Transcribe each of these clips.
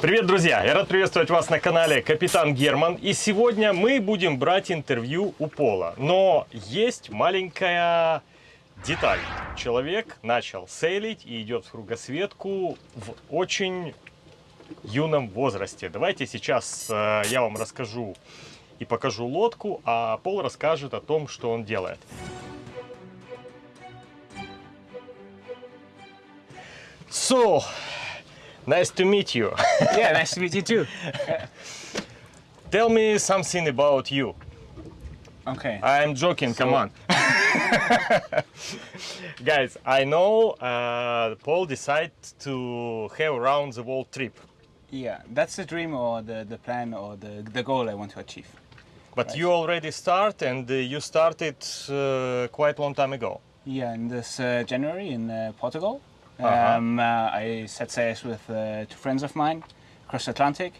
Привет, друзья! Я рад приветствовать вас на канале Капитан Герман. И сегодня мы будем брать интервью у Пола. Но есть маленькая деталь. Человек начал сейлить и идет в кругосветку в очень юном возрасте. Давайте сейчас э, я вам расскажу и покажу лодку, а Пол расскажет о том, что он делает. So, nice to meet you. Yeah, nice to meet you too. Tell me something about you. Okay. I'm joking, come on. Guys, I know uh, Paul decided to have around the world trip, Yeah, that's the dream or the, the plan or the, the goal I want to achieve. but Right. you already start and uh, you started uh, quite long time ago. Yeah, in this uh, January in uh, Uh-huh. um, uh, I set sails with uh, two friends of mine across the Atlantic.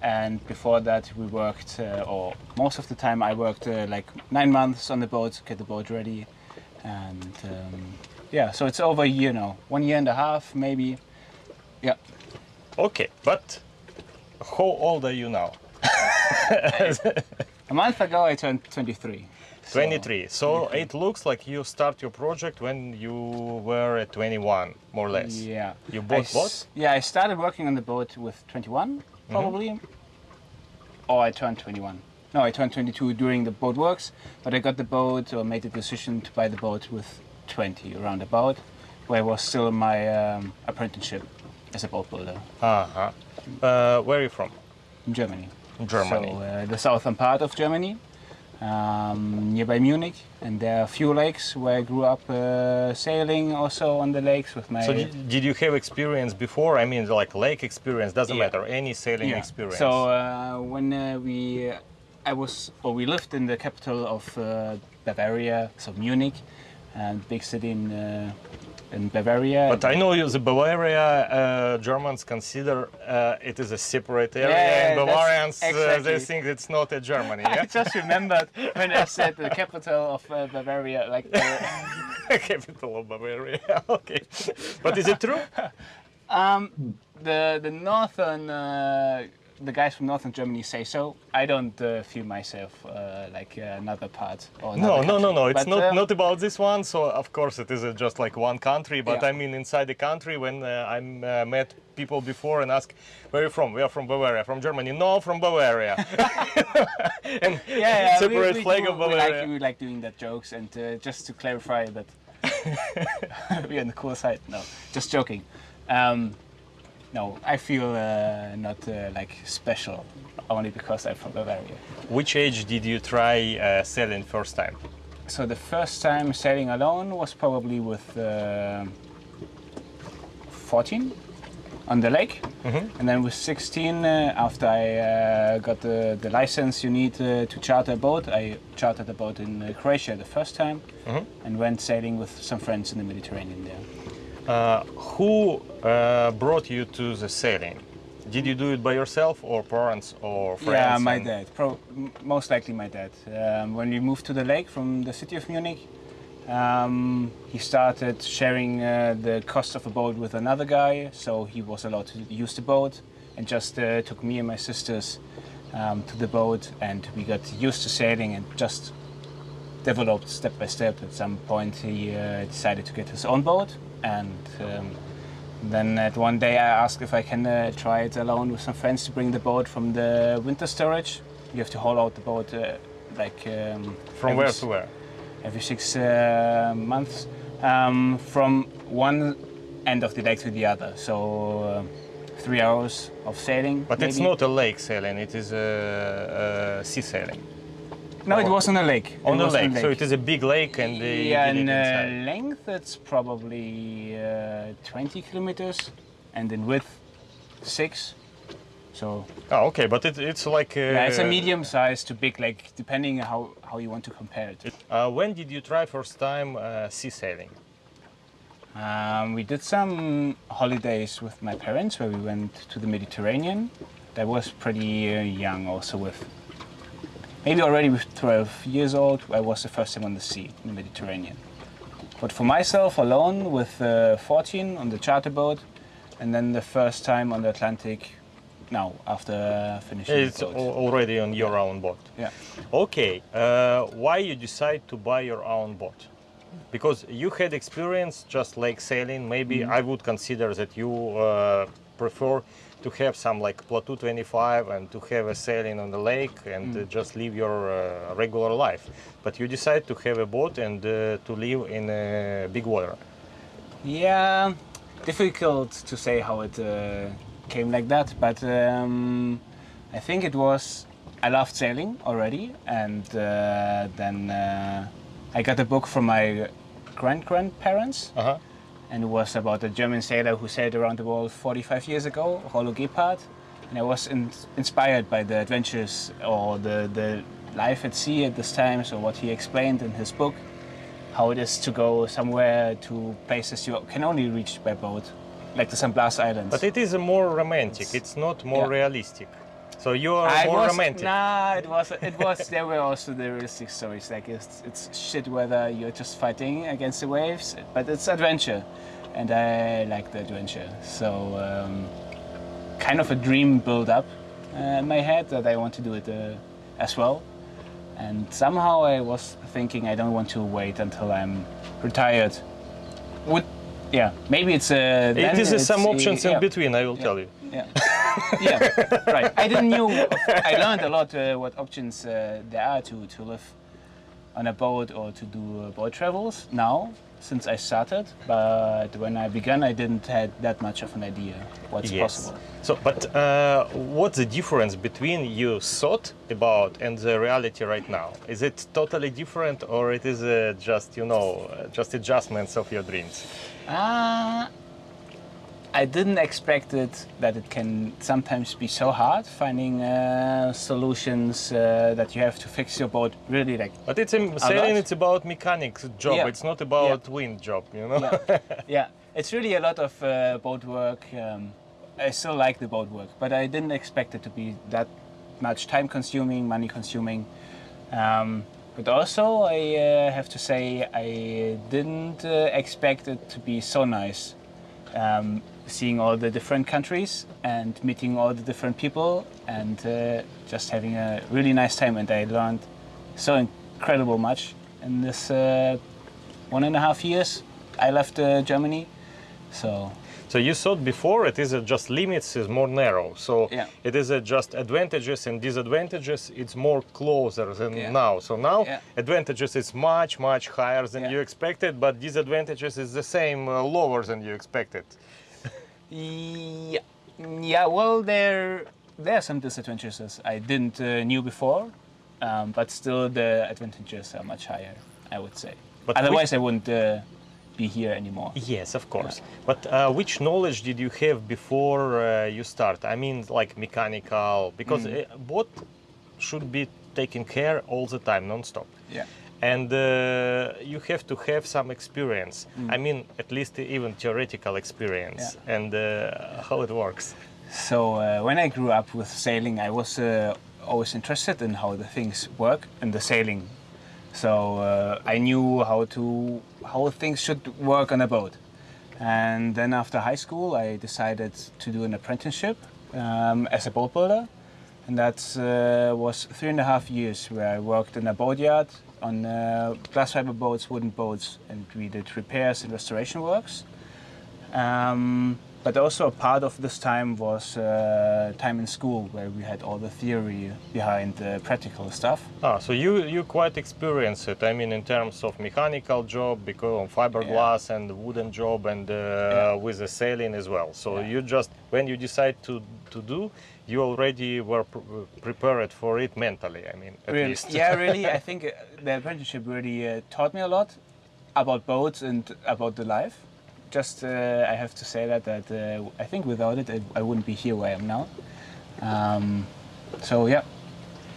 And before that, we worked, uh, or most of the time, I worked uh, like nine months on the boat, to get the boat ready. And um, yeah, so it's over a year now, one year and a half, maybe. Yeah. Okay, but how old are you now? A month ago, I turned 23. So- 23. So it looks like you start your project when you were at 21, more or less. Yeah. You bought boat? Yeah, I started working on the boat with 21, probably. Or I turned 21. No, I turned 22 during the boat works, but I got the boat or made the decision to buy the boat with 20, around about, where I was still in my um, apprenticeship as a boat builder Uh-huh. Uh, where are you from? Germany. Germany. So uh, the southern part of Germany, um, nearby Munich, and there are a few lakes where I grew up uh, sailing also on the lakes with my. So did you have experience before? I mean, like lake experience doesn't Yeah. matter. Any sailing Yeah. experience. So uh, when uh, we, I was, or we lived in the capital of uh, Bavaria, so Munich, and big city in uh, in Bavaria. but I know you, the Bavaria uh, Germans consider uh, it is a separate area, Yeah, and Bavarians uh, they think it's not a Germany. I just remembered when I said the capital of uh, Bavaria, like the, capital of Bavaria. okay, but is it true? um, the the northern. Uh, the guys from northern Germany say so. I don't uh, feel myself uh, like uh, another part. Or No, another no, no, no. It's But, not um, not about this one. So of course it is uh, just like one country. But Yeah. I mean inside the country when uh, I uh, met people before and ask where are you from? We are from Bavaria, from Germany. No, from Bavaria. and yeah, yeah, we- separate we, flag do- of we Bavaria. like, we like doing that jokes, and uh, just to clarify that we're on the cool side. No, just joking. Um, no, I feel uh, not uh, like special only because I'm from Bavaria. Which age did you try uh, sailing first time? So the first time sailing alone was probably with uh, 14 on the lake, and then with 16, uh, after I uh, got the, the license you need uh, to charter a boat, I chartered a boat in uh, Croatia the first time, and went sailing with some friends in the Mediterranean there. Uh, who uh, brought you to the sailing? Did you do it by yourself or parents or friends? Yeah, my dad. Pro- most likely my dad. Um, when we moved to the lake from the city of Munich, um, he started sharing uh, the cost of a boat with another guy, so he was allowed to use the boat, and just uh, took me and my sisters um, to the boat, and we got used to sailing and just developed step by step. At some point, he uh, decided to get his own boat, and um, then at one day I asked if I can uh, try it alone with some friends to bring the boat from the winter storage. You have to haul out the boat uh, like um, From every where to where? every six uh, months um, from one end of the lake to the other. So uh, three hours of sailing. But it's not a lake sailing, it is a, a sea sailing. No, it was on a lake. On the was lake. so it is a big lake and they yeah, it uh, length it's probably uh, 20 kilometers, and in width six. So Oh, okay, but it, it's like. Uh, yeah, it's a medium size to big lake, depending how, how you want to compare it. Uh, when did you try first time uh, sea sailing? Um, we did some holidays with my parents where we went to the Mediterranean. I was pretty uh, young, also with maybe already with 12 years old. I was the first time on the sea in the Mediterranean. But for myself alone with uh, 14 on the charter boat, and then the first time on the Atlantic now after finishing It's already on your own boat. yeah. Okay, uh, why you decide to buy your own boat? Because you had experience just like sailing. Maybe Mm-hmm. I would consider that you uh, prefer to have some like Platu 25 and to have a sailing on the lake and Mm. uh, just live your uh, regular life. But you decide to have a boat and uh, to live in uh, big water. Yeah, difficult to say how it uh, came like that, but um, I think it was. I loved sailing already, and uh, then uh, I got a book from my grand grandparents, Uh-huh. And it was about a German sailor who sailed around the world 45 years ago, Rollo Gebhardt. And I was in, inspired by the adventures or the, the life at sea at this time, so what he explained in his book how it is to go somewhere to places you can only reach by boat, like the San Blas Islands. But it is more romantic. It's not more Yeah. realistic. So you are I more was, romantic. Nah, it was. It was. there were also the realistic stories. Like it's, it's shit weather. You're just fighting against the waves, but it's adventure, and I like the adventure. So, um, kind of a dream build up uh, in my head that I want to do it uh, as well. And somehow I was thinking I don't want to wait until I'm retired. Would, yeah, maybe it's. Uh, then It is uh, some uh, options yeah. in between, I will tell you. Yeah. Yeah, right. I didn't know. I learned a lot uh, what options uh, there are to, to live on a boat or to do uh, boat travels now since I started. But when I began, I didn't had that much of an idea what's possible. So, but uh, what's the difference between you thought about and the reality right now? Is it totally different, or it is uh, just you know uh, just adjustments of your dreams? Uh, I didn't expect it that it can sometimes be so hard finding uh, solutions uh, that you have to fix your boat really like But it's a, sailing. It's about mechanics job. Yeah. It's not about wind job. You know. yeah. yeah, it's really a lot of uh, boat work. Um, I still like the boat work, but I didn't expect it to be that much time consuming, money consuming. Um, but also, I uh, have to say, I didn't uh, expect it to be so nice. Um, seeing all the different countries and meeting all the different people and uh, just having a really nice time. And I learned so incredible much in this uh, one and a half years I left uh, Germany. So So you thought before it is just limits is more narrow. So Yeah. it is just advantages and disadvantages. It's more closer than Yeah. now. So now Yeah. advantages is much much higher than you expected, but disadvantages is the same uh, lower than you expected. Yeah, yeah. Well, there there are some disadvantages I didn't uh, knew before, um, but still the advantages are much higher. I would say. But Otherwise, I wouldn't uh, be here anymore. Yes, of course. But uh, which knowledge did you have before uh, you start? I mean, like mechanical, because Mm. uh, boat should be taken care all the time, non-stop. Yeah. And uh, you have to have some experience. Mm. I mean, at least even theoretical experience, and uh, how it works. So uh, when I grew up with sailing, I was uh, always interested in how the things work in the sailing. So uh, I knew how to how things should work on a boat. And then after high school, I decided to do an apprenticeship um, as a boat builder, and that uh, was three and a half years where I worked in a boatyard on uh, glass fiber boats, wooden boats, and we did repairs and restoration works. Um, but also a part of this time was uh, time in school where we had all the theory behind the practical stuff. Ah, so you you quite experienced it. I mean, in terms of mechanical job, because of fiberglass and wooden job, and uh, Yeah. with the sailing as well. So Yeah. you just when you decide to to do, you already were pr- prepared for it mentally. I mean, at Really- least. yeah, really, I think uh, the apprenticeship really uh, taught me a lot about boats and about the life. Just, uh, I have to say that that uh, I think without it, I, I wouldn't be here where I am now. Um, so yeah,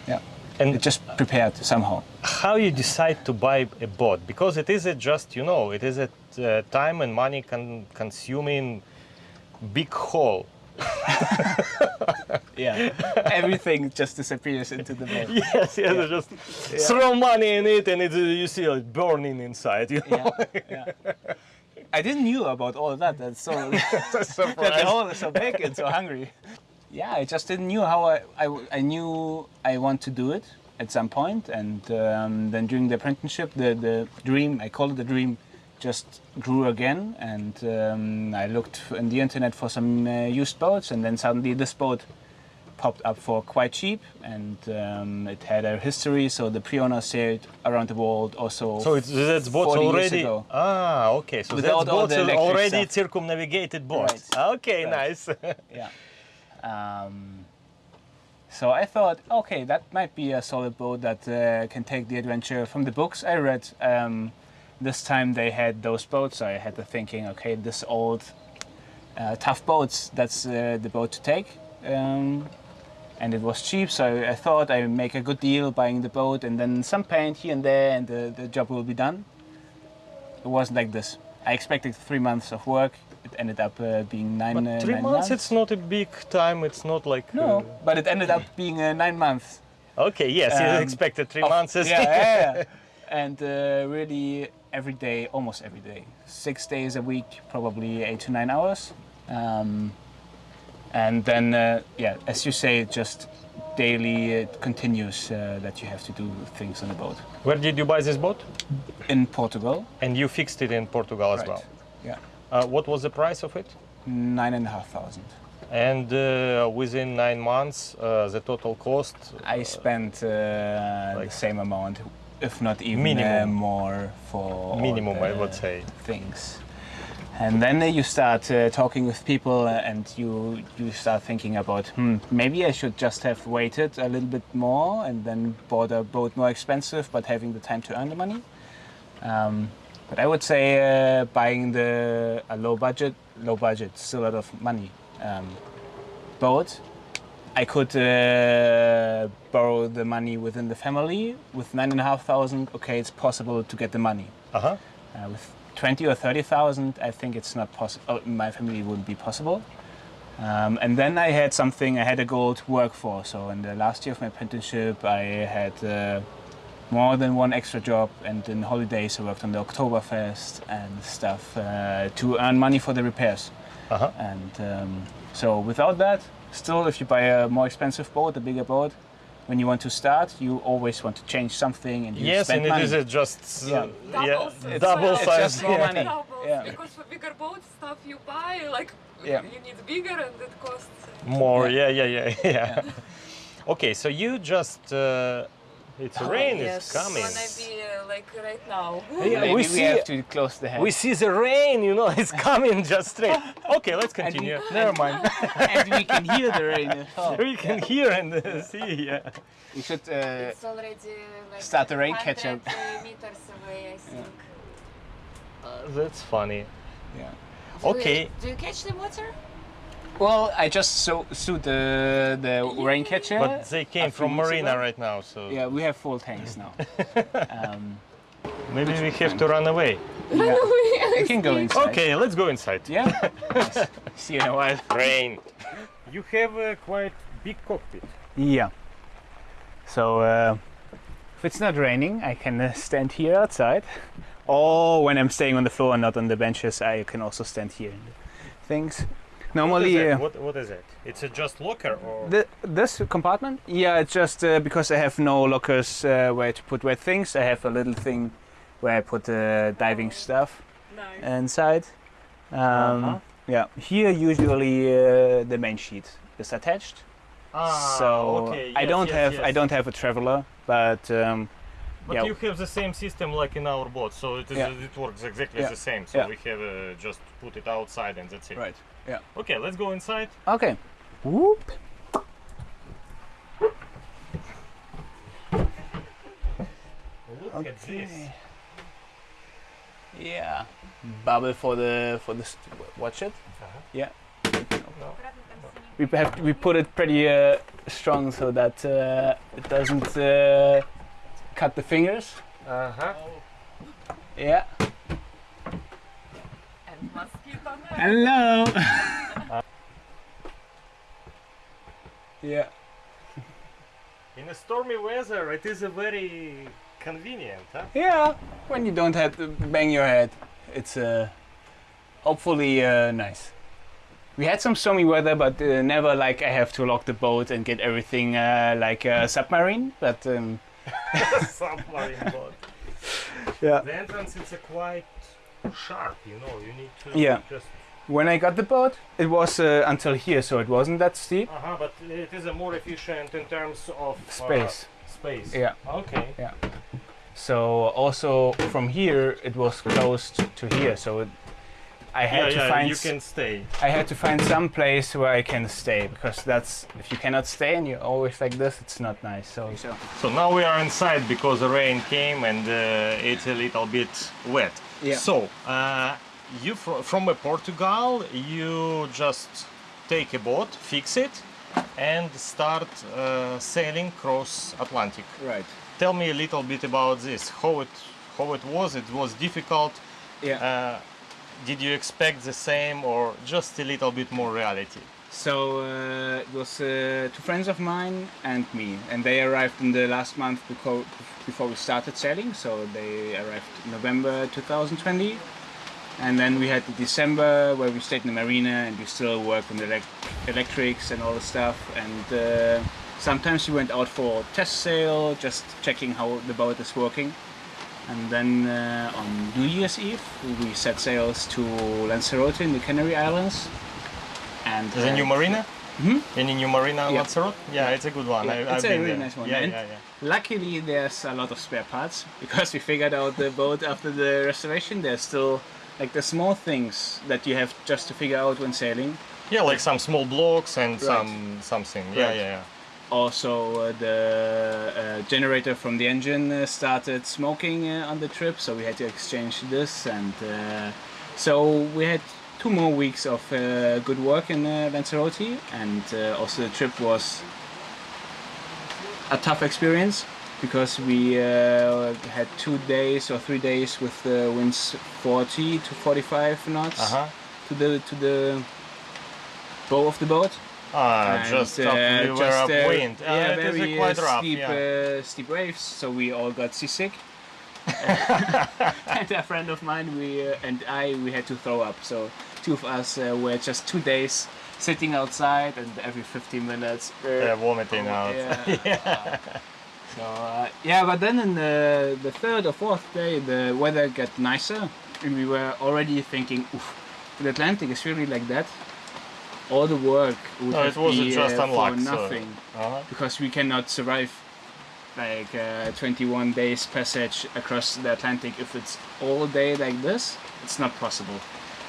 yeah, And it just prepared somehow. how you decide to buy a boat because it is a just you know it is a uh, time and money con- consuming big haul Yeah, everything just disappears into the boat. yes yes just throw money in it and it, uh, you see it burning inside you know? yeah, yeah. I didn't knew about all that. That's so that the hole is so big and so hungry. yeah, I just didn't knew how I I knew I want to do it at some point, and um, then during the apprenticeship, the, the dream I call it the dream just grew again, and um, I looked in the internet for some uh, used boats, and then suddenly this boat popped up for quite cheap, and um, it had a history. So the pre-owner sailed around the world. Also, So it's that's boats already. Ah, okay. So Without that's boats already stuff. circumnavigated boats. Right. Okay, Right. nice. yeah. Um, so I thought, okay, that might be a solid boat that uh, can take the adventure from the books I read. Um, this time they had those boats, so I had the thinking, okay, this old, uh, tough boats, that's uh, the boat to take. Um, and it was cheap, so I thought I'd make a good deal buying the boat and then some paint here and there, and the, the job will be done. It wasn't like this. I expected three months of work. It ended up uh, being nine, but uh, three nine months, it's not a big time. It's not like. no, but it ended up being uh, nine months. uh, okay, yes, you Um, expected three of- months. Yeah, yeah, yeah. and uh, really every day, almost every day, six days a week, probably eight to nine hours. Um, and then, uh, yeah, as you say, just daily it continues uh, that you have to do things on the boat. Where did you buy this boat? In Portugal, And you fixed it in Portugal as right? well. Yeah, Uh, what was the price of it? nine and a half thousand. And uh, within nine months, uh, the total cost. I spent uh, like- the same amount, if not even uh, Minimum. more for Minimum, I would say. things. And then uh, you start uh, talking with people, uh, and you you start thinking about, hmm, maybe I should just have waited a little bit more and then bought a boat more expensive, but having the time to earn the money. Um, but I would say uh, buying the a low budget, low budget, still a lot of money um, boat. I could uh, borrow the money within the family with nine and a half thousand. Okay, it's possible to get the money. Uh huh. Uh, with 20 or 30,000, I think it's not possible. Oh, my family wouldn't be possible. Um, and then I had something, I had a goal to work for. So in the last year of my apprenticeship, I had uh, more than one extra job. And in holidays, I worked on the Oktoberfest and stuff uh, to earn money for the repairs. Uh huh. And um, so without that, still, if you buy a more expensive boat, a bigger boat, when you want to start, you always want to change something and you Yes, spend and money. it is uh, just uh, Yeah. yeah, Doubles double well. It's size. just more yeah. money. Doubles, Yeah. because for bigger boats stuff you buy like Yeah. you need bigger and it costs More, Yeah. yeah, yeah, yeah, yeah. Okay, so you just uh, it's rain yes. is coming. gonna be uh, like right now. Yeah, Maybe we we, see have to close the head. we see the rain, you know, it's coming just straight. Okay, let's continue. we- Never mind. and we can hear the rain. as well. we can hear and uh, see. Yeah. We should. Uh, It's already like Start the rain 100 catcher. uh, meters away, I think. Uh, that's funny. yeah. Do you- Okay. do you catch the water? Well, I just saw, suit the the rain catcher. But they came from Marina ago. right now, so yeah, we have full tanks now. um, maybe we have to run away. yeah. We can go inside. Okay, let's go inside. Yeah. Nice. See you in a while. Rain. You have a quite big cockpit. Yeah. So uh, if it's not raining, I can uh, stand here outside. Or when I'm staying on the floor and not on the benches, I can also stand here. And things. What is, Normally, that? uh, What, what is it? It's a just locker or the, this compartment? Yeah, it's just uh, because I have no lockers uh, where to put wet things. I have a little thing where I put uh, diving stuff Nice. inside. Um, Uh-huh. Yeah, here usually uh, the main sheet is attached. Ah, so okay, I don't yes, have I don't have a traveler, but um, But Yeah. you have the same system like in our boat, so it, is, Yeah. it works exactly Yeah. the same. So Yeah. we have uh, just put it outside and that's it. right. Yeah. Okay, let's go inside. Okay. Whoop. Look at this. Yeah. Bubble for the for the st- watch it. Uh-huh. Yeah. We have we put it pretty uh, strong so that uh, it doesn't uh, cut the fingers. Uh-huh. Yeah. And mosquito net. Hello. yeah. In a stormy weather, it is a very convenient, huh? Yeah. When you don't have to bang your head, it's uh, hopefully uh, nice. We had some stormy weather, but uh, never like I have to lock the boat and get everything uh, like a submarine. But um, Yeah, The entrance is a quite sharp, you know. You need to Yeah. just. when I got the boat, it was uh, until here, so it wasn't that steep. Uh huh. But it is a more efficient in terms of uh, Space. space. Yeah. Okay. Yeah. So also from here, it was close to here. So it, I had yeah, to yeah. find You can stay. I had to find some place where I can stay because that's if you cannot stay and you're always like this, it's not nice. So, so So now we are inside because the rain came and uh, it's a little bit wet. Yeah. So uh, you fr- from uh, Portugal, you just take a boat, fix it, and start uh, sailing cross Atlantic. right. Tell me a little bit about this. How it how it was? It was difficult. Yeah. Did you expect the same or just a little bit more reality? So uh, it was uh, two friends of mine and me, and they arrived in the last month before we started sailing. So they arrived in November 2020, and then we had December where we stayed in the marina and we still worked on the elec- electrics and all the stuff. And uh, sometimes we went out for test sail, just checking how the boat is working. And then uh, on New Year's Eve, we set sails to Lanzarote in the Canary Islands. And a new uh, marina? Mhm. Any new marina on Yeah. Lanzarote? Yeah, it's a good one. Yeah, I, it's I've a really there. nice one, Yeah, and- yeah, yeah. Luckily, there's a lot of spare parts because we figured out the boat after the restoration. There's still like the small things that you have just to figure out when sailing. Yeah, like some small blocks and Right. some something. Yeah, Right. yeah, yeah. Also, uh, the uh, generator from the engine uh, started smoking uh, on the trip, so we had to exchange this. And uh, so we had two more weeks of uh, good work in uh, Lanzarote, and uh, also the trip was a tough experience because we uh, had two days or three days with the winds 40 to 45 knots Uh huh. to the to the bow of the boat. Ah, just uh, up, we were just, uh, upwind. Ah, yeah, it is very quite uh, rough. steep, yeah. uh, steep waves. So we all got seasick. and a friend of mine, we uh, and I, we had to throw up. So two of us uh, were just two days sitting outside, and every 15 minutes, uh, Yeah, vomiting oh, out. Yeah. so uh, yeah, but then in the the third or fourth day, the weather got nicer, and we were already thinking, Oof, the Atlantic is really like that. All the work would No, it wasn't be, just uh, unluck. for so- nothing Uh-huh. because we cannot survive like uh, 21 days passage across the Atlantic if it's all day like this. It's not possible.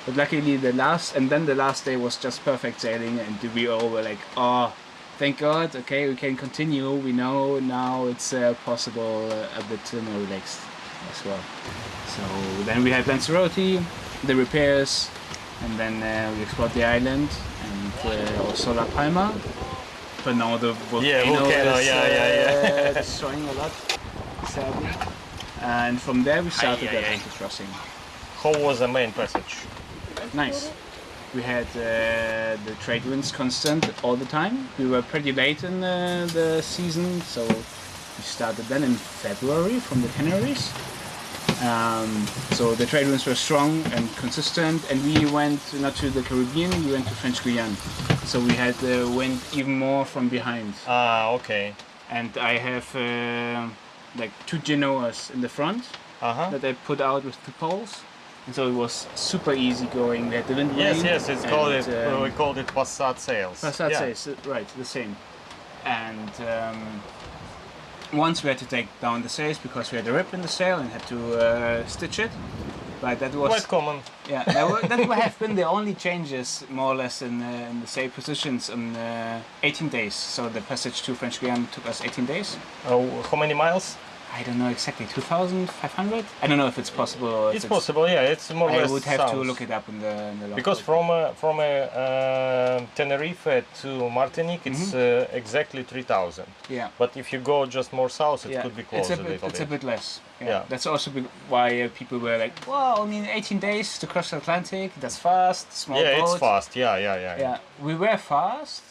But luckily, the last and then the last day was just perfect sailing, and we all were like, "Oh, thank God! Okay, we can continue. We know now it's uh, possible uh, a bit uh, more relaxed as well." So then we had Lanzarote, the repairs, and then uh, we explored the island and uh, also La Palma. But now the volcano, Yeah, volcano, is yeah, yeah, yeah. uh, destroying a lot, sadly. And from there we started Aye, aye, aye. Crossing. How was the main passage? Nice. We had uh, the trade winds constant all the time. We were pretty late in uh, the season, so we started then in February from the Canaries. Um, so the trade winds were strong and consistent, and we went not to the Caribbean, we went to French Guiana. So we had the wind even more from behind. Ah, okay. And I have uh, like two genoas in the front Uh huh. that I put out with two poles. And so it was super easy going. We had the wind Yes, yes, it's called it. um, we called it Passat sails. Passat yeah. sails, uh, right, the same. And um, once we had to take down the sails because we had a rip in the sail and had to uh, stitch it. But that was Quite common. yeah, that, were, that would have been the only changes more or less in, uh, in the sail positions in uh, 18 days. So the passage to French Guiana took us 18 days. Oh, how many miles? I don't know exactly, 2,500. I don't know if it's possible. Or if It's possible. Yeah, it's more or I would have to look it up in the, in the Because from uh, from uh, uh, Tenerife to Martinique, it's Mm-hmm. uh, exactly 3,000. yeah. But if you go just more south, it yeah, could be it's closer a a, bit, little it's a bit less. Yeah. Yeah. That's also why uh, people were like, "Well, only 18 days to cross the Atlantic. That's fast. Small yeah, boat." it's fast. Yeah, yeah, yeah. Yeah, we were fast.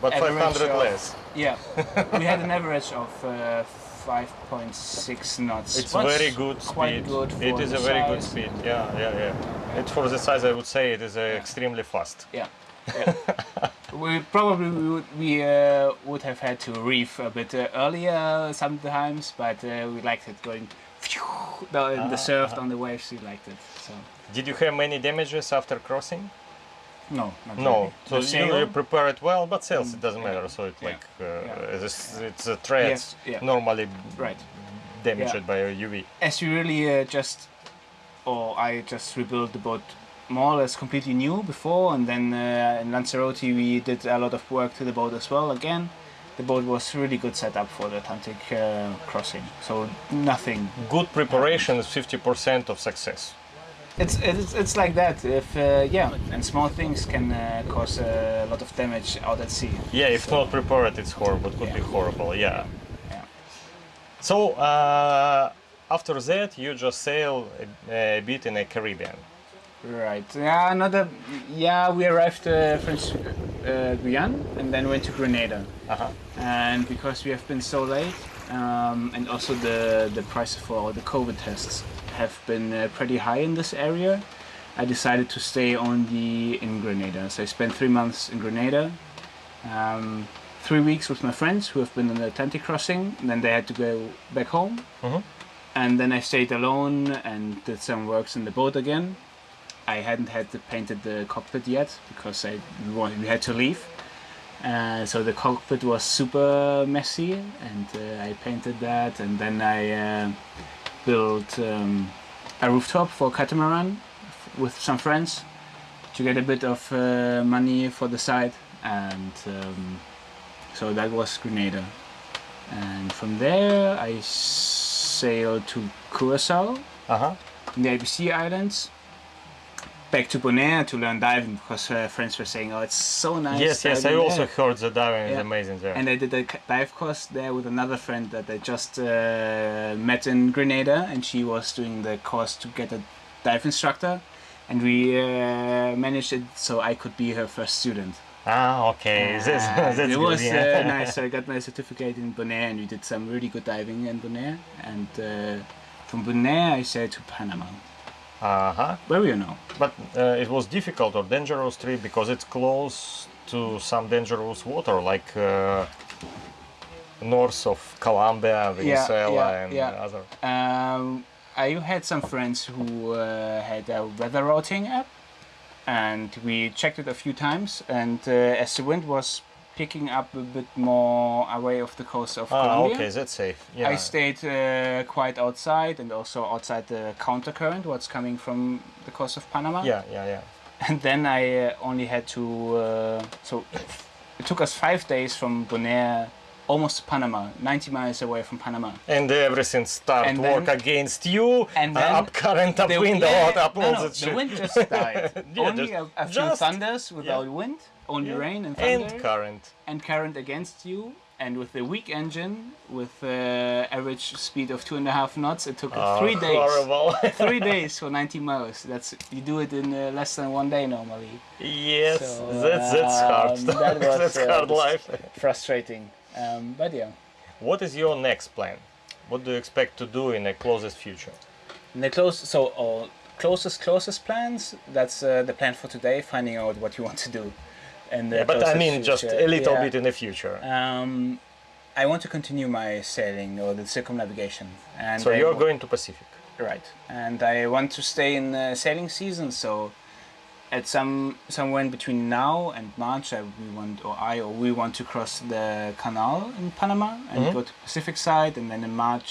But Average 500 of- less. Yeah, we had an average of uh, 5.6 knots. It's What's very good speed. Quite good. For it is a very good speed. Yeah, yeah, yeah. It for the size, I would say it is uh, extremely fast. Yeah, yeah. we probably we would, we uh, would have had to reef a bit uh, earlier sometimes, but uh, we liked it going down the surf on the waves. We liked it. So Did you have many damages after crossing? No, not No. really. So you, you prepare it well, but sales it doesn't matter. So it's Yeah. like uh, Yeah. It's, it's a thread Yes, yeah. normally right. damaged by a UV. as you really uh, just, or I just rebuilt the boat more or less completely new before, and then uh, in Lanzarote we did a lot of work to the boat as well. Again, the boat was really good setup for the Atlantic uh, crossing, so nothing. Good preparation is 50% of success. It's it's, it's like that. If uh, yeah, and small things can uh, cause a lot of damage out at sea. Yeah, if not prepared, it's horrible. It could be Yeah. horrible. Yeah. Yeah. So uh, after that, you just sail a, a bit in the Caribbean. Right. Yeah. Another. Yeah. We arrived uh, French uh, Guyana and then went to Grenada. Uh-huh. and because we have been so late um, and also the the price for the covid tests have been uh, pretty high in this area. I decided to stay on the in grenada. So i spent three months in grenada um, three weeks with my friends who have been on the atlantic crossing and then they had to go back home. Mhm. and then i stayed alone and did some works in the boat again. I hadn't had to painted the cockpit yet because i we wa- we had to leave. Uh, so the cockpit was super messy, and uh, I painted that, and then I uh, built um, a rooftop for catamaran with some friends to get a bit of uh, money for the side, and um, so that was Grenada. And from there, I sailed to Curacao, Uh-huh. in the ABC Islands. Back to Bonaire to learn diving because her friends were saying, "Oh, it's so nice." Yes, yes, I also there." heard the diving is amazing there. And I did a dive course there with another friend that I just uh, met in Grenada, and she was doing the course to get a dive instructor, and we uh, managed it so I could be her first student. ah, okay. That's, that's it good. was yeah. uh, nice. So I got my certificate in Bonaire, and we did some really good diving in Bonaire. And uh, from Bonaire, I sailed to Panama. Uh-huh. Where you know? But uh, it was difficult or dangerous trip because it's close to some dangerous water, like uh, north of Colombia, Venezuela, yeah, and yeah. other. Um, I had some friends who uh, had a weather routing app, and we checked it a few times. And uh, as the wind was picking up a bit more away of the coast of Ah, Colombia, okay, that's safe. Yeah. I stayed uh, quite outside and also outside the countercurrent, what's coming from the coast of Panama. Yeah, yeah, yeah. And then I uh, only had to. Uh, so it took us five days from Bonaire almost to Panama, 90 miles away from Panama. And everything start And work then- against you. and uh, then up current, up The- wind, yeah, out, up no, all no, the shit. wind just died. Yeah, only just- a, a few just- thunders without wind, only Yeah. rain and thunder, and current. and current against you. And with the weak engine, with uh, average speed of two and a half knots, it took Oh, three days. Horrible. three days for 90 miles. That's you do it in uh, less than one day normally. yes, So, that's that's hard. um, that was, that's uh, hard life. Frustrating, um, but yeah. What is your next plan? What do you expect to do in the closest future? And the close, so our closest closest plans. That's uh, the plan for today. Finding out what you want to do. And Yeah, but I mean, just a little Yeah. bit in the future. Um, I want to continue my sailing or the circumnavigation. And so I you're going to Pacific. right, and I want to stay in the sailing season. So at some somewhere in between now and March, I, we want or I or we want to cross the canal in Panama and Mhm. go to Pacific side, and then in March,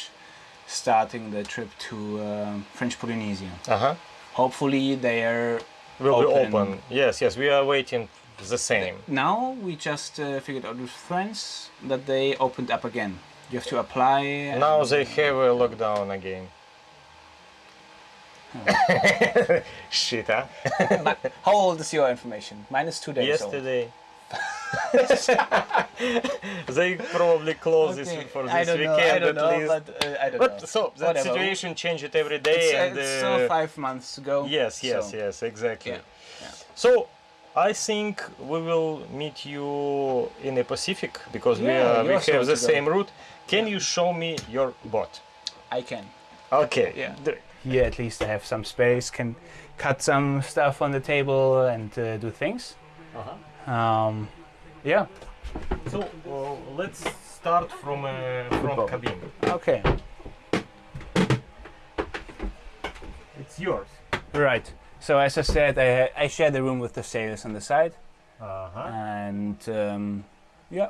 starting the trip to uh, French Polynesia. Uh huh. Hopefully they are Will be Open. open. Yes, yes. We are waiting the same. now. We just uh, figured out with friends that they opened up again. You have to apply. Now they have a lockdown again. Shit, huh? How old is your information? Mine is two days old. Yesterday. they probably close this for this I don't know. weekend I don't at know, least. but uh, I don't But know. so the situation changed every day, It's, and it's uh, still five months ago. yes, yes, so- yes, exactly. Yeah, yeah. So I think we will meet you in the Pacific because we are, we have the to same route. Can you show me your boat? I can. Okay. Yeah. Do- Here at least I have some space, can cut some stuff on the table and uh, do things. Uh-huh. Um, yeah. So uh, let's start from uh, front Football. cabin. Okay. It's yours. Right. So as I said, I, I share the room with the sailors on the side, Uh-huh. and um, yeah,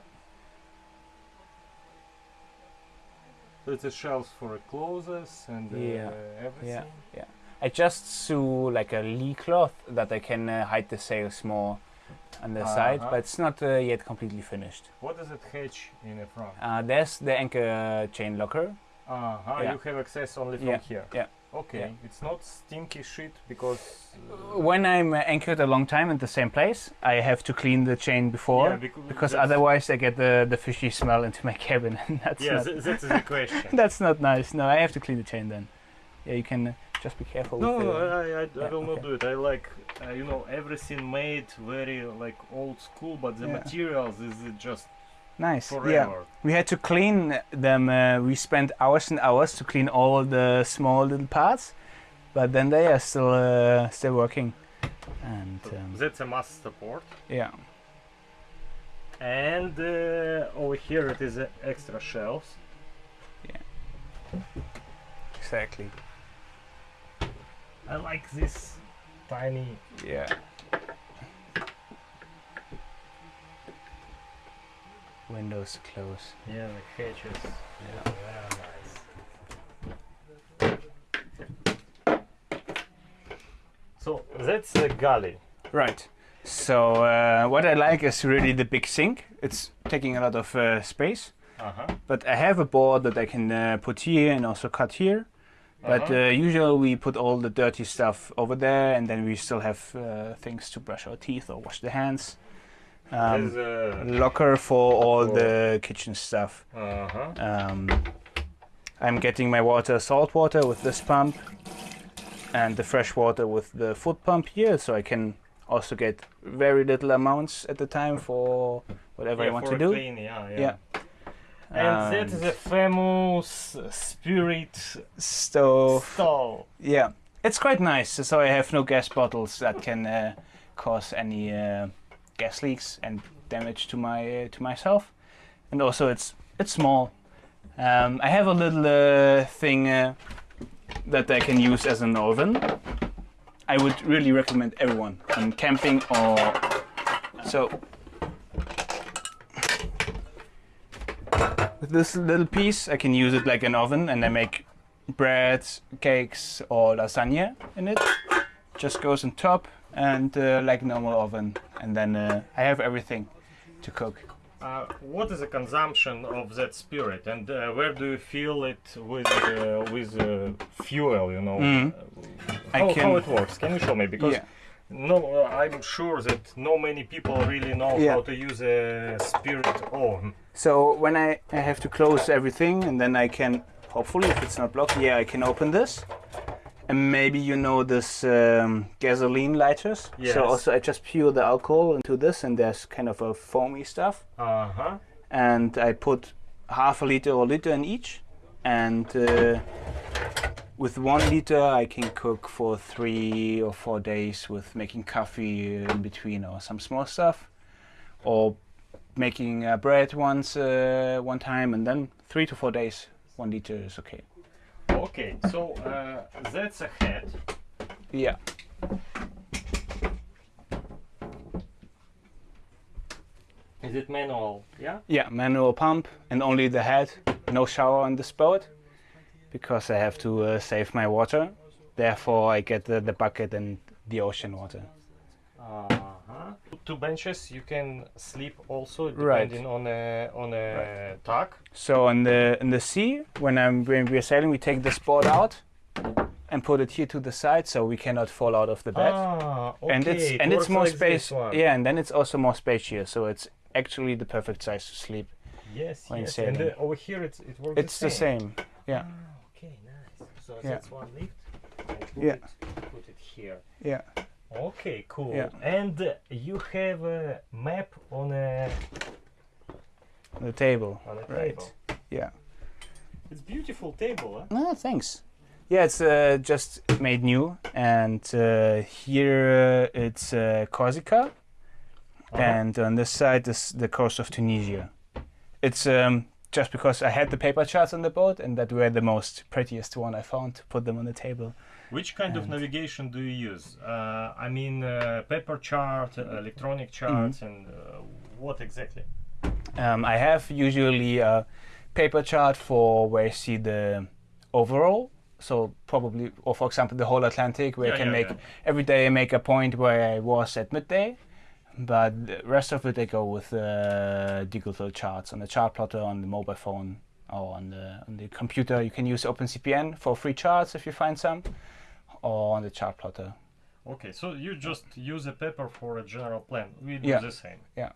So it's a shelves for clothes and uh, Yeah, everything. I just sew like a lee cloth that I can uh, hide the sails more on the side, Uh-huh. but it's not uh, yet completely finished. What does it hatch in the front? Uh, there's the anchor uh, chain locker. Uh-huh. yeah. You have access only from Yeah, here. yeah, Okay. yeah. It's not stinky shit because. uh, When I'm anchored a long time in the same place, I have to clean the chain before yeah, becau- because otherwise I get the, the fishy smell into my cabin, and that's Yeah, not, th- that's the question. that's not nice. No, I have to clean the chain then. Yeah, you can uh, just be careful. No, with no, the, I, I, I Yeah, will not do it. I like, uh, you know, everything made very like old school, but the materials is just nice. forever. Yeah, we had to clean them. Uh, we spent hours and hours to clean all the small little parts, but then they are still uh, still working. And um, that's a mass support. yeah, And uh, over here it is uh, extra shelves. Yeah. Exactly. I like this tiny. Yeah. Windows close. Yeah, the hatches. Yeah. Very nice. So that's the galley. Right. So uh, what I like is really the big sink. It's taking a lot of uh, space, Uh huh. but I have a board that I can uh, put here and also cut here. But Uh-huh. uh, usually we put all the dirty stuff over there, and then we still have uh, things to brush our teeth or wash the hands. Um, a. locker for all For- the kitchen stuff. Uh huh. Um, I'm getting my water salt water with this pump, and the fresh water with the foot pump here, so I can also get very little amounts at the time for whatever I want to do. Clean, yeah, yeah. Yeah. And that is Um, a famous spirit So stall. yeah, it's quite nice. So I have no gas bottles that can uh, cause any uh, gas leaks and damage to my uh, to myself. And also it's it's small. Um, I have a little uh, thing uh, that I can use as an oven. I would really recommend everyone on camping or so. With this little piece, I can use it like an oven, and I make breads, cakes, or lasagna in it. Just goes on top and uh, like normal oven, and then uh, I have everything to cook. Uh, what is the consumption of that spirit, and uh, where do you feel it with uh, with uh, fuel? You know, Mhm. Uh, I how, how it works? Can you show me? Because yeah. no, uh, I'm sure that no many people really know Yeah. how to use a spirit oven. So when I, I have to close everything, and then I can hopefully, if it's not blocked, yeah, I can open this. And maybe you know this um, gasoline lighters. Yes. So also I just pour the alcohol into this, and there's kind of a foamy stuff. Uh huh. and I put half a liter or liter in each. And uh, with one liter, I can cook for three or four days with making coffee in between or some small stuff, or making uh, bread once uh, one time, and then three to four days. One liter is okay. Okay, so uh, that's a head. Yeah. Is it manual? Yeah. Yeah, manual pump and only the head. No shower on this boat because I have to uh, save my water. Therefore, I get the, the bucket and the ocean water. Two benches you can sleep also Right. depending on a on a tack. So in the in the sea, when I'm when we're sailing, we take this board out and put it here to the side, so we cannot fall out of the bed. Ah, okay. and it's it and it's more like space. Yeah, and then it's also more space here, so it's actually the perfect size to sleep. Yes, when yes. sailing. And uh, over here it's, it works It's the same. Yeah, Ah, okay, nice. So Yeah. that's one lift. and put Yeah. It, put it here. yeah. Okay, cool. Yeah. And uh, you have a map on a The table. on a Right. table. Yeah. It's beautiful table, huh? No, thanks. Yeah, it's uh, just made new, and uh, here uh, it's uh, Corsica, and on this side is the coast of Tunisia. It's um, just because I had the paper charts on the boat, and that were the most prettiest one I found to put them on the table. Which kind of navigation do you use? Uh, I mean, uh, paper chart, uh, electronic charts, and uh, what exactly? Um, I have usually a paper chart for where I see the overall. So probably, or for example, the whole Atlantic, where Yeah, I can yeah, make yeah. every day I make a point where I was at midday. But the rest of it, I go with uh, digital charts on the chart plotter on the mobile phone or on the on the computer. You can use OpenCPN for free charts if you find some, or on the chart plotter. Okay, so you just use a paper for a general plan. We do Yeah. the same. Yeah,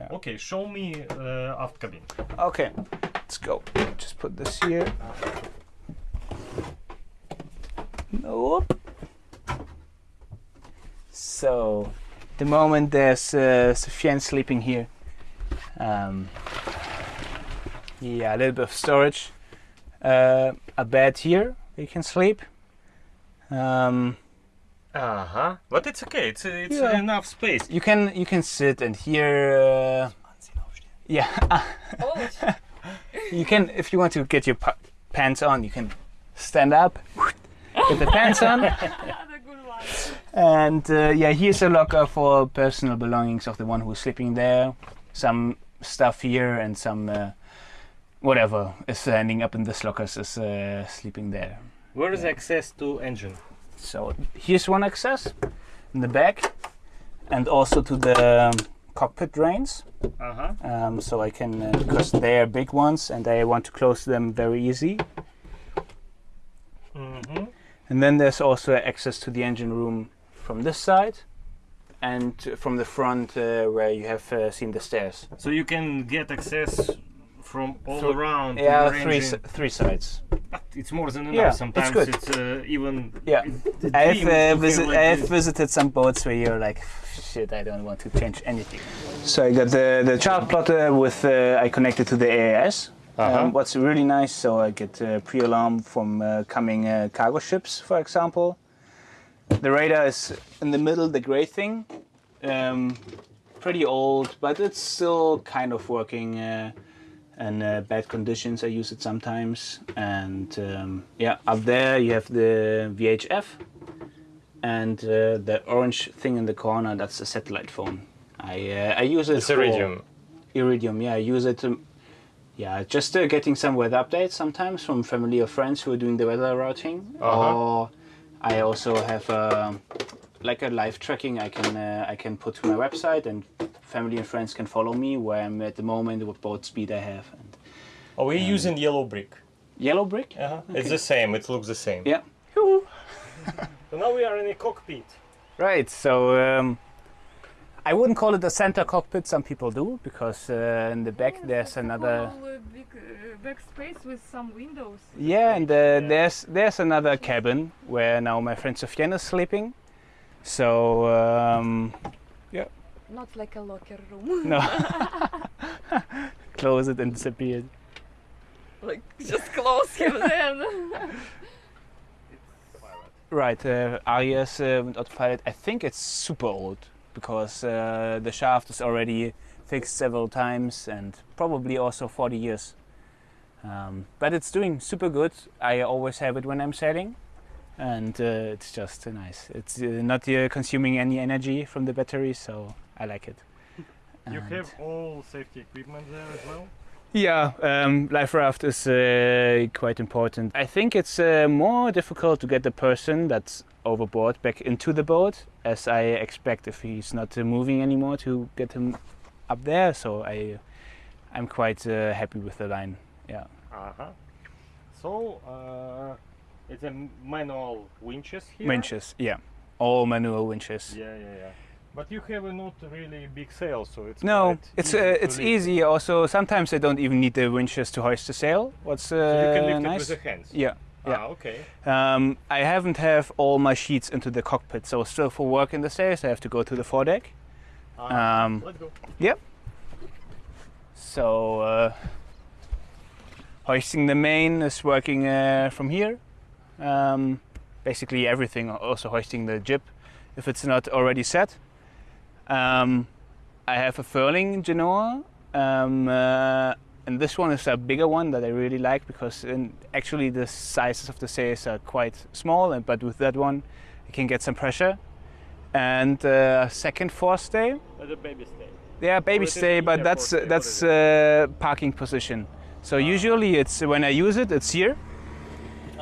yeah. Okay, show me uh, aft cabin. Okay, let's go. Just put this here. Nope. So, the moment there's uh, Sufyan sleeping here. Um, yeah, a little bit of storage. Uh, a bed here you can sleep. Um, Uh huh. But it's okay. It's it's Yeah. enough space. you can you can sit and here. Uh, yeah, Oh, you can if you want to get your pants on, you can stand up, get the pants on, the good one. and uh, yeah, here's a locker for personal belongings of the one who's sleeping there. Some stuff here and some uh, whatever is ending up in this locker is uh, sleeping there. Where is access to engine? So here's one access in the back, and also to the um, cockpit drains. Uh huh. Um, so I can uh, because they are big ones and I want to close them very easy. Mm-hmm. And then there's also access to the engine room from this side and from the front uh, where you have uh, seen the stairs. So you can get access from all Through- around. Yeah, your three s- three sides. But it's more than enough. Yeah, it's Sometimes good. it's uh, even. Yeah. I've, uh, to have visi- like I've visited some boats where you're like, shit, I don't want to change anything. So I got the, the chart plotter with, uh, I connected to the AIS. Uh-huh. Um, what's really nice, so I get uh, pre-alarm from uh, coming uh, cargo ships, for example. The radar is in the middle, the gray thing. Um, pretty old, but it's still kind of working uh, in uh, bad conditions. I use it sometimes. And um, yeah, up there you have the VHF. And uh, the orange thing in the corner, that's a satellite phone. I, uh, I use it It's iridium. Iridium, yeah, I use it to, yeah, just uh, getting some weather updates sometimes from family or friends who are doing the weather routing. Uh-huh. Or I also have uh, like a live tracking I can uh, I can put to my website and family and friends can follow me where I'm at the moment, what boat speed I have. And Are we Um, using YellowBrick? yellow brick? Uh-huh. It's the same. It looks the same. Yeah. So now we are in a cockpit. Right. So um, I wouldn't call it a center cockpit. Some people do because uh, in the back there's another. Whole, uh, big uh, back space with some windows. Yeah, and uh, there's there's another cabin where now my friend Sofiane is sleeping. So um, Not like a locker room. no, close it and disappear. like just close him then. Right, uh, Aries uh, autopilot. I think it's super old because uh, the shaft is already fixed several times and probably also 40 years. Um, but it's doing super good. I always have it when I'm sailing, and uh, it's just uh, nice. It's uh, not uh, consuming any energy from the battery, so I like it. You And- have all safety equipment there as well. Yeah, um, life raft is uh, quite important. I think it's uh, more difficult to get the person that's overboard back into the boat, as I expect if he's not uh, moving anymore to get him up there. So I, I'm quite uh, happy with the line. Yeah. Uh-huh. So uh, it's a manual winches here. Winches, yeah, all manual winches. Yeah, yeah, yeah. But you have a not really big sail, so it's No, it's easy uh, it's lift. easy. Also, sometimes I don't even need the winches to hoist the sail. What's uh, So you can lift nice? it with the hands. yeah. yeah. Ah, okay. Um, I haven't have all my sheets into the cockpit, so still for work in the stairs I have to go to the foredeck. Ah, Um, let's go. Yep. So uh, hoisting the main is working uh, from here. Um, basically everything, also hoisting the jib if it's not already set. Um, I have a furling Genoa, um, uh, and this one is a bigger one that I really like because in, actually the sizes of the sails are quite small, and but with that one, I can get some pressure. And uh, second forestay, As a baby stay. yeah, baby stay, but that's what that's Ah. uh, parking position. So usually it's when I use it, it's here.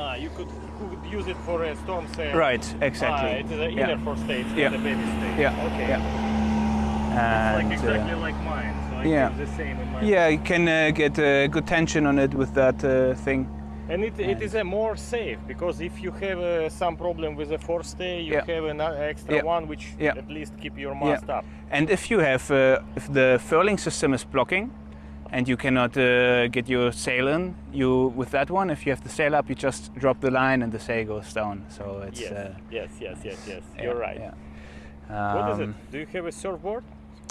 Ah, you could, could use it for a storm sail. Right, Ah, exactly. it is an Yeah. inner forestay, it's Yeah. not a baby stay. Yeah, Okay. yeah. Like And, uh, exactly like mine. So I yeah. the same in my yeah, you can uh, get uh, good tension on it with that uh, thing. And it, it is a more safe because if you have uh, some problem with a forestay, you Yeah. have an uh, extra Yeah. one which Yeah. at least keep your mast up. And if you have, uh, if the furling system is blocking, and you cannot uh, get your sail in, you with that one, if you have the sail up, you just drop the line and the sail goes down. So it's Yes, uh, yes, yes, yes, yes. yeah, You're right. Yeah. What is it? Um, Do you have a surfboard?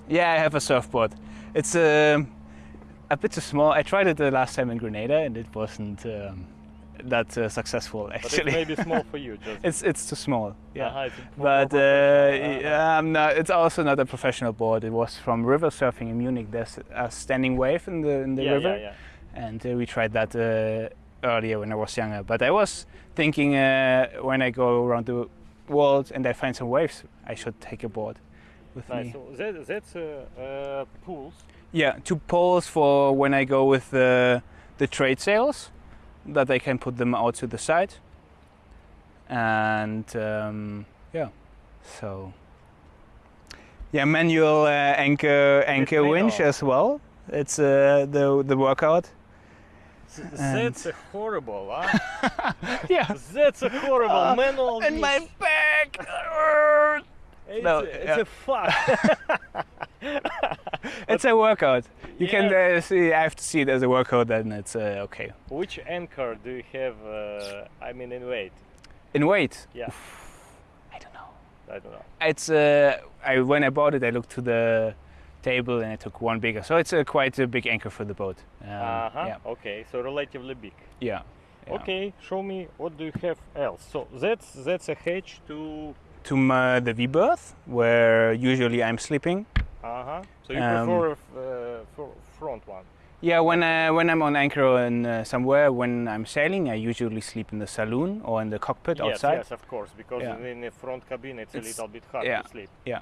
Yeah, I have a surfboard. It's um a bit too small. I tried it the last time in Grenada, and it wasn't um, that uh, successful actually. it may be small for you. Just it's it's too small. Yeah. Uh-huh, it's But uh, professional. Uh-huh. um, no, it's also not a professional board. It was from river surfing in Munich. There's a standing wave in the in the yeah, river, yeah, yeah. and uh, we tried that uh, earlier when I was younger. But I was thinking uh, when I go around the world and I find some waves, I should take a board with Nice. me. So that, that's uh, uh, pools. Yeah, two poles for when I go with the the trade sails, that I can put them out to the side. And um, yeah, so yeah, manual uh, anchor anchor winch manual. as well. It's uh, the the workout. That's a horrible, huh? Yeah, That's a horrible Uh, manual. and my back. It's, no, a, it's yeah. a fuck. it's a workout. You can uh, see. I have to see it as a workout, then it's uh, okay. Which anchor do you have? Uh, I mean, in weight. In weight, Yeah, I don't know. I don't know. It's uh, I when I bought it, I looked to the table and I took one bigger. So it's a quite a big anchor for the boat. Um, uh huh. Yeah. Okay, so relatively big. Yeah. yeah. Okay, show me what do you have else. So that's that's a hedge to. To my, the V berth, where usually I'm sleeping. Uh huh. So you Um, prefer uh, for front one. Yeah, when I, when I'm on anchor in uh, somewhere, when I'm sailing, I usually sleep in the saloon or in the cockpit yes, outside. yes, of course, because Yeah. in the front cabin it's, It's- a little bit hard yeah. to sleep. Yeah.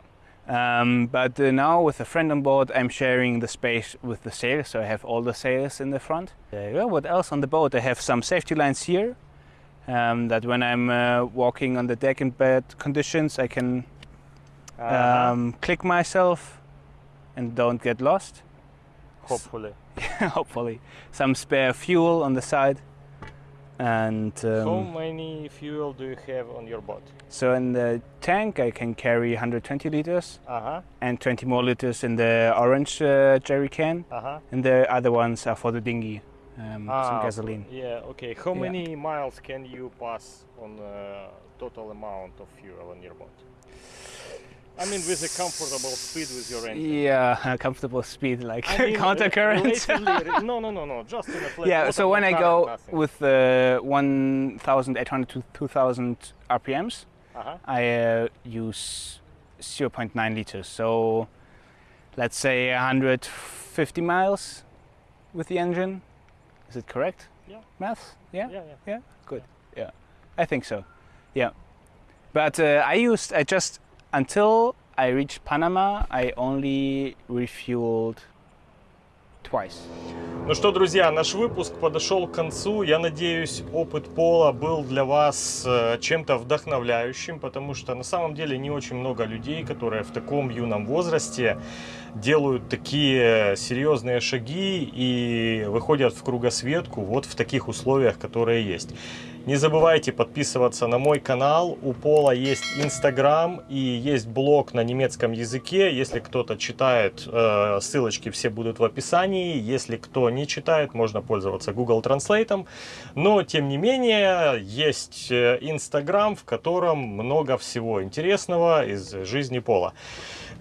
Um, but uh, now with a friend on board, I'm sharing the space with the sails, so I have all the sails in the front. Uh, yeah, what else on the boat? I have some safety lines here. Um, that when I'm uh, walking on the deck in bad conditions, I can Uh-huh. um, click myself and don't get lost. Hopefully. Hopefully, some spare fuel on the side. And How um, many fuel do you have on your boat? so in the tank, I can carry 120 liters Uh huh. and 20 more liters in the orange uh, jerry can. Uh huh. and the other ones are for the dinghy, um, Ah, some gasoline. Yeah. Okay. How Yeah. many miles can you pass on uh, total amount of fuel on your boat? I mean, with a comfortable speed with your engine. Yeah, a comfortable speed, like I mean, counter current. no, no, no, no. Just in a flat. yeah, so when I go nothing. with uh, 1,800 to 2,000 RPMs, Uh-huh. I uh, use 0.9 liters. So let's say 150 miles with the engine. Is it correct? Yeah. Math? Yeah. Yeah, Good. yeah. I think so. Yeah. But uh, I used, I just, until I reached Panama, I only refueled twice. Ну что, друзья, наш выпуск подошел к концу. Я надеюсь, опыт Пола был для вас э, чем-то вдохновляющим, потому что на самом деле не очень много людей, которые в таком юном возрасте делают такие серьезные шаги и выходят в кругосветку вот в таких условиях, которые есть. Не забывайте подписываться на мой канал. У Пола есть Инстаграм и есть блог на немецком языке. Если кто-то читает, э, ссылочки все будут в описании. Если кто не читает, можно пользоваться Google Translate. Но, тем не менее, есть э, Инстаграм, в котором много всего интересного из жизни Пола.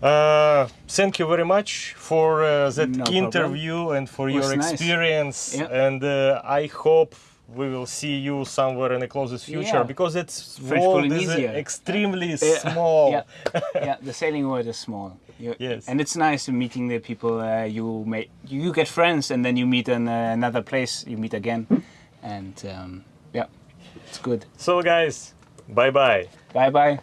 Uh, thank you very much for uh, that No problem. interview and for your nice. experience. Yeah. And uh, I hope we will see you somewhere in the closest future Yeah. because it's French world is extremely Yeah. small. Yeah, yeah. The sailing world is small. You- Yes. and it's nice meeting the people. Uh, you make you get friends, and then you meet in uh, another place. You meet again, and um, yeah, it's good. So guys, bye bye. Bye bye.